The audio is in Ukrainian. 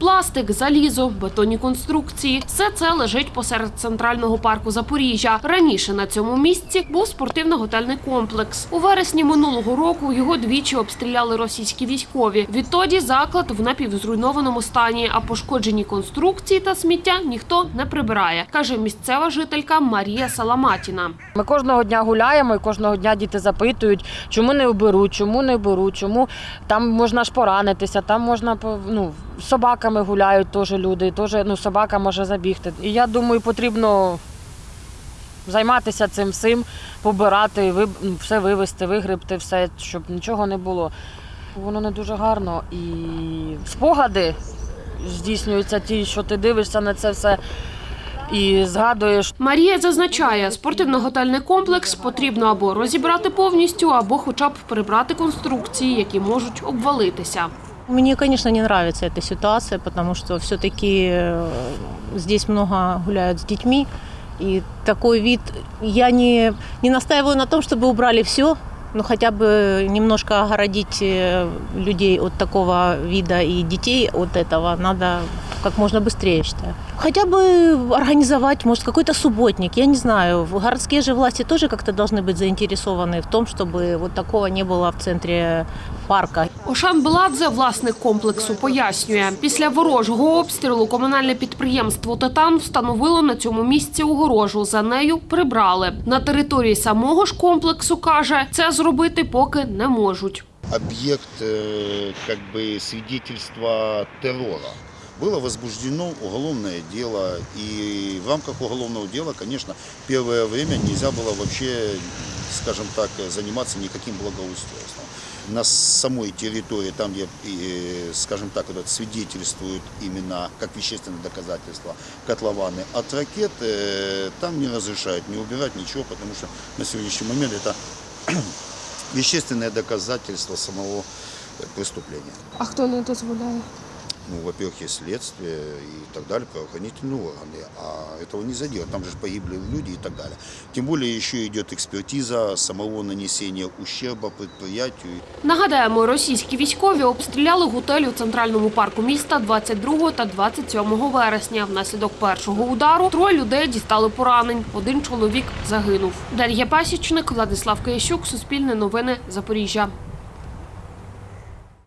Пластик, залізо, бетонні конструкції все це лежить посеред центрального парку Запоріжжя. Раніше на цьому місці був спортивно-готельний комплекс. У вересні минулого року його двічі обстріляли російські військові. Відтоді заклад в напівзруйнованому стані, а пошкоджені конструкції та сміття ніхто не прибирає, каже місцева жителька Марія Саламатіна. Ми кожного дня гуляємо і кожного дня діти запитують, чому не оберуть, чому не беруть, чому там можна ж поранитися, там можна ну, з собаками гуляють теж люди, теж ну, собака може забігти. І я думаю, потрібно займатися цим всім, побирати, ви- ну, все вивезти, вигребти, все, щоб нічого не було. Воно не дуже гарно і спогади здійснюються ті, що ти дивишся на це все і згадуєш. Марія зазначає, спортивно-готельний комплекс потрібно або розібрати повністю, або хоча б прибрати конструкції, які можуть обвалитися. Мне, конечно, не нравится эта ситуация, потому что все-таки здесь много гуляют с детьми. И такой вид, я не, не настаиваю на том, чтобы убрали все, но хотя бы немножко огородить э, людей от такого вида и детей от этого надо как можно быстрее, я считаю. Хотя бы организовать, может, какой-то субботник, я не знаю. Городские же власти тоже как-то должны быть заинтересованы в том, чтобы вот такого не было в центре парка. Ошан Беладзе, власник комплексу, пояснює, після ворожого обстрілу комунальне підприємство «Титан» встановило на цьому місці огорожу. За нею прибрали. На території самого ж комплексу, каже, це зробити поки не можуть. объект э, как бы свидетельства террора. Было возбуждено уголовное дело, и в рамках уголовного дела, конечно, первое время нельзя было вообще, скажем так, заниматься никаким благоустройством. На самой территории, там, где, скажем так, вот это свидетельствуют именно как вещественное доказательство котлованы от ракет, э, там не разрешают не убирать ничего, потому что на сегодняшний момент это вещественное доказательство самого э, преступления. А хто не дозволяє? Ну, во-первых, есть следствие и так далее, правоохранительные органы, а этого нельзя делать, там же погибли люди и так далее. Тем более еще идет экспертиза самого нанесения ущерба предприятию. Нагадаємо, російські військові обстріляли готель у центральному парку міста 22 та 27 вересня. Внаслідок першого удару троє людей дістали поранень. Один чоловік загинув. Дар'я Пасічник, Владислав Киящук, Суспільне новини, Запоріжжя.